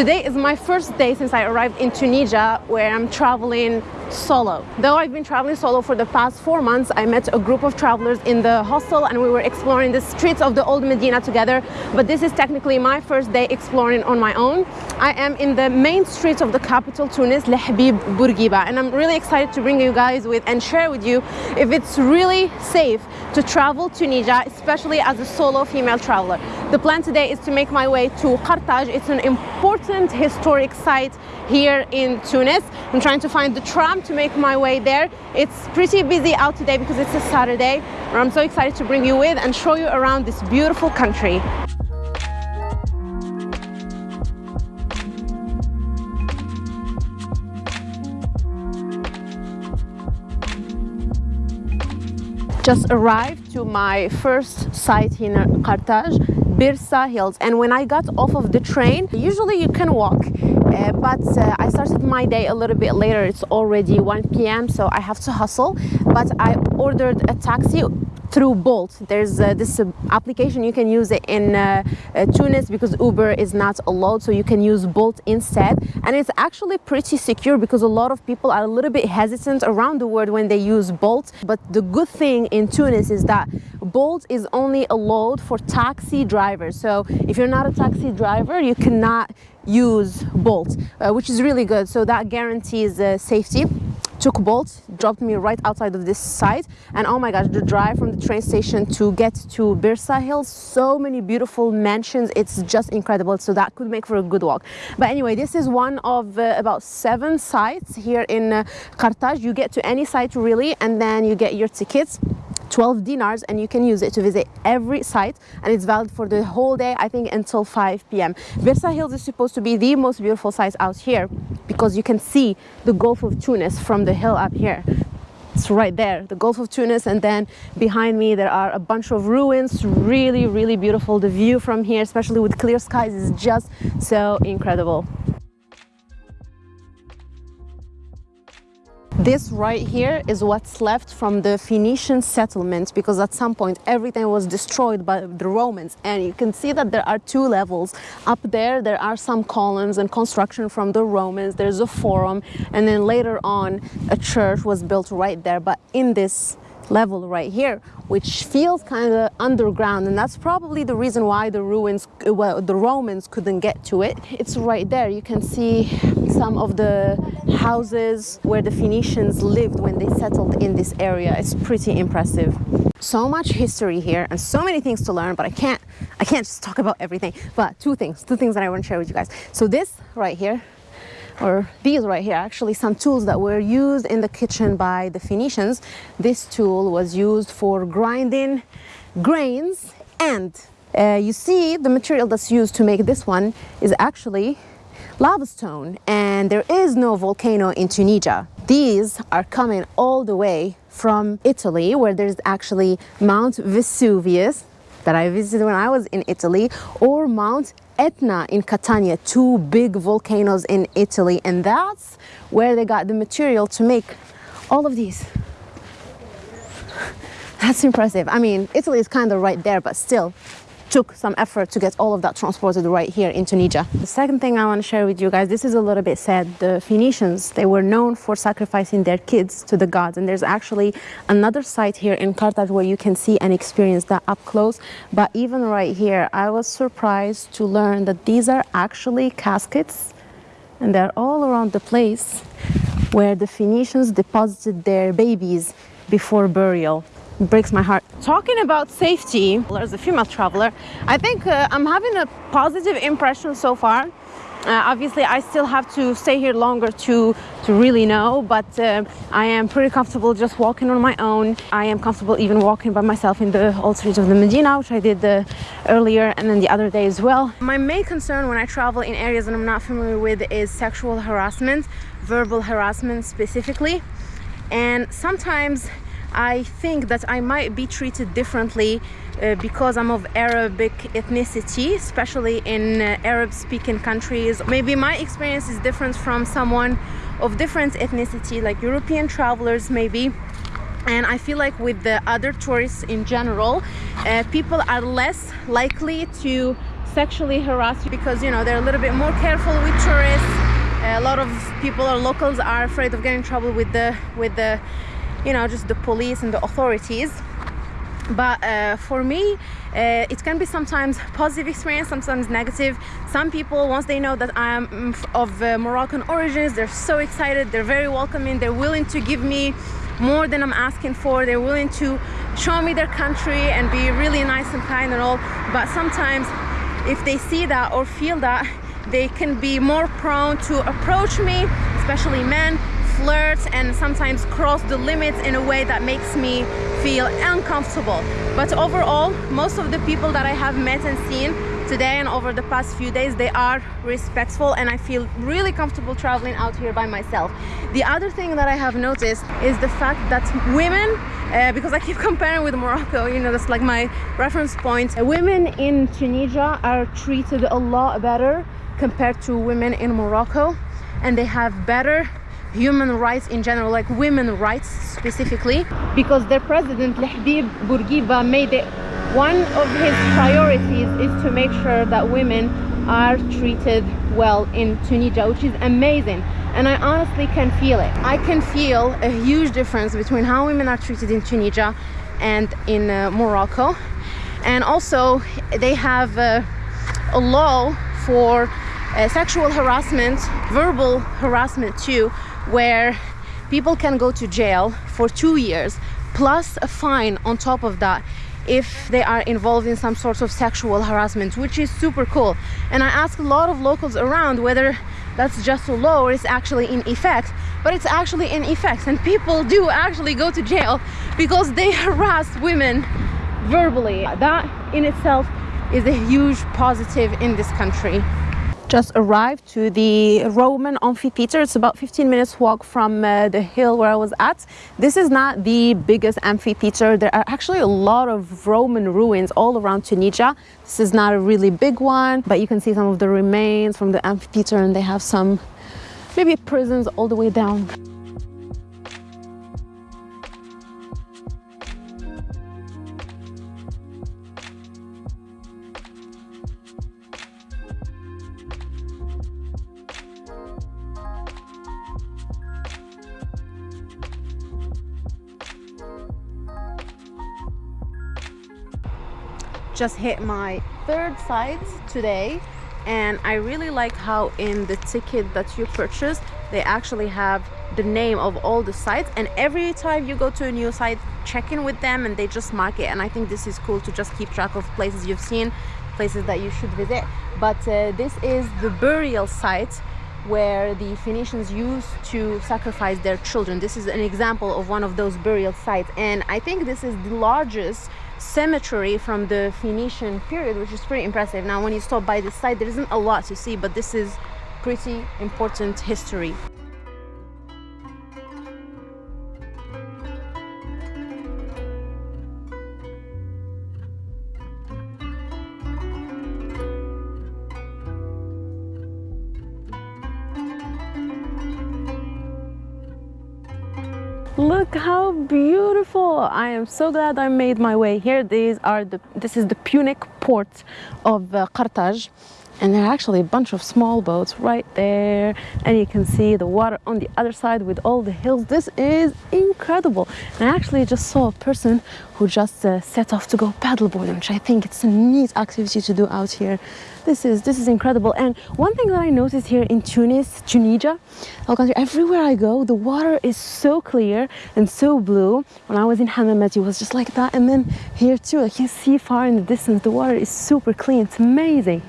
Today is my first day since I arrived in Tunisia where I'm traveling solo. Though I've been traveling solo for the past four months, I met a group of travelers in the hostel and we were exploring the streets of the old Medina together. But this is technically my first day exploring on my own. I am in the main streets of the capital Tunis, Lehabib Bourguiba, and I'm really excited to bring you guys with and share with you if it's really safe to travel Tunisia, especially as a solo female traveler. The plan today is to make my way to Qartaj. It's an important historic site here in Tunis. I'm trying to find the tram to make my way there. It's pretty busy out today because it's a Saturday. I'm so excited to bring you with and show you around this beautiful country. just arrived to my first site in Qartaj, Byrsa Hills. And when I got off of the train, usually you can walk, uh, but uh, I started my day a little bit later. It's already 1 p.m. so I have to hustle. But I ordered a taxi through Bolt. There's uh, this uh, application. You can use it in uh, uh, Tunis because Uber is not allowed so you can use Bolt instead. And it's actually pretty secure because a lot of people are a little bit hesitant around the world when they use Bolt. But the good thing in Tunis is that Bolt is only allowed for taxi drivers. So if you're not a taxi driver you cannot use Bolt uh, which is really good. So that guarantees uh, safety took Bolt, dropped me right outside of this site. And oh my gosh, the drive from the train station to get to Byrsa Hills, so many beautiful mansions. It's just incredible. So that could make for a good walk. But anyway, this is one of uh, about seven sites here in uh, Qartaj. You get to any site really, and then you get your tickets 12 dinars and you can use it to visit every site and it's valid for the whole day I think until 5 p.m. Byrsa Hills is supposed to be the most beautiful site out here because you can see the Gulf of Tunis from the hill up here. It's right there the Gulf of Tunis and then behind me there are a bunch of ruins really really beautiful. The view from here especially with clear skies is just so incredible This right here is what's left from the Phoenician settlement because at some point everything was destroyed by the Romans. And you can see that there are two levels. Up there there are some columns and construction from the Romans, there's a forum. And then later on a church was built right there. But in this level right here which feels kind of underground and that's probably the reason why the ruins well the Romans couldn't get to it. It's right there. You can see some of the houses where the Phoenicians lived when they settled in this area. It's pretty impressive. So much history here and so many things to learn but I can't I can't just talk about everything. But two things two things that I want to share with you guys. So this right here or these right here actually some tools that were used in the kitchen by the Phoenicians. This tool was used for grinding grains and uh, you see the material that's used to make this one is actually lava stone and there is no volcano in Tunisia. These are coming all the way from Italy where there's actually Mount Vesuvius that I visited when I was in Italy or Mount Etna in Catania, two big volcanoes in Italy. And that's where they got the material to make all of these. That's impressive. I mean, Italy is kind of right there, but still, took some effort to get all of that transported right here in Tunisia. The second thing I want to share with you guys, this is a little bit sad. The Phoenicians, they were known for sacrificing their kids to the gods. And there's actually another site here in Carthage where you can see and experience that up close. But even right here, I was surprised to learn that these are actually caskets and they're all around the place where the Phoenicians deposited their babies before burial breaks my heart. Talking about safety, as a female traveler, I think uh, I'm having a positive impression so far. Uh, obviously, I still have to stay here longer to, to really know, but uh, I am pretty comfortable just walking on my own. I am comfortable even walking by myself in the old streets of the Medina, which I did uh, earlier and then the other day as well. My main concern when I travel in areas that I'm not familiar with is sexual harassment, verbal harassment specifically. And sometimes I think that I might be treated differently uh, because I'm of Arabic ethnicity, especially in uh, Arab speaking countries. Maybe my experience is different from someone of different ethnicity, like European travelers maybe. And I feel like with the other tourists in general, uh, people are less likely to sexually harass you because you know they're a little bit more careful with tourists a lot of people or locals are afraid of getting in trouble with the with the you know just the police and the authorities. But uh, for me uh, it can be sometimes positive experience sometimes negative. Some people once they know that i am mm, of uh, moroccan origins they're so excited they're very welcoming they're willing to give me more than i'm asking for they're willing to show me their country and be really nice and kind and all. But sometimes if they see that or feel that they can be more prone to approach me especially men flirt and sometimes cross the limits in a way that makes me feel uncomfortable. But overall most of the people that i have met and seen today and over the past few days they are respectful and i feel really comfortable traveling out here by myself. The other thing that i have noticed is the fact that women uh, because i keep comparing with morocco you know that's like my reference point. Women in tunisia are treated a lot better compared to women in morocco and they have better human rights in general like women rights specifically because their president Lahdib Bourguiba made it one of his priorities is to make sure that women are treated well in Tunisia which is amazing. And I honestly can feel it. I can feel a huge difference between how women are treated in Tunisia and in uh, Morocco. And also they have uh, a law for uh, sexual harassment verbal harassment too where people can go to jail for two years plus a fine on top of that if they are involved in some sort of sexual harassment which is super cool. And i asked a lot of locals around whether that's just a law or it's actually in effect but it's actually in effect. And people do actually go to jail because they harass women verbally. That in itself is a huge positive in this country just arrived to the Roman amphitheater. It's about 15 minutes walk from uh, the hill where I was at. This is not the biggest amphitheater. There are actually a lot of Roman ruins all around Tunisia. This is not a really big one, but you can see some of the remains from the amphitheater and they have some maybe prisons all the way down. Just hit my third site today and I really like how in the ticket that you purchase they actually have the name of all the sites and every time you go to a new site check in with them and they just mark it and I think this is cool to just keep track of places you've seen places that you should visit. But uh, this is the burial site where the Phoenicians used to sacrifice their children this is an example of one of those burial sites and I think this is the largest cemetery from the Phoenician period, which is pretty impressive. Now, when you stop by this site, there isn't a lot to see, but this is pretty important history. Look how beautiful. I am so glad i made my way here. These are the this is the punic port of uh, carthage and there are actually a bunch of small boats right there. And you can see the water on the other side with all the hills. This is incredible. And i actually just saw a person who just uh, set off to go paddleboarding which i think it's a neat activity to do out here. This is this is incredible. And one thing that i noticed here in tunis tunisia everywhere i go the water is so clear and so blue. When i was in hammamet it was just like that. And then here too i can see far in the distance the water is super clean. It's amazing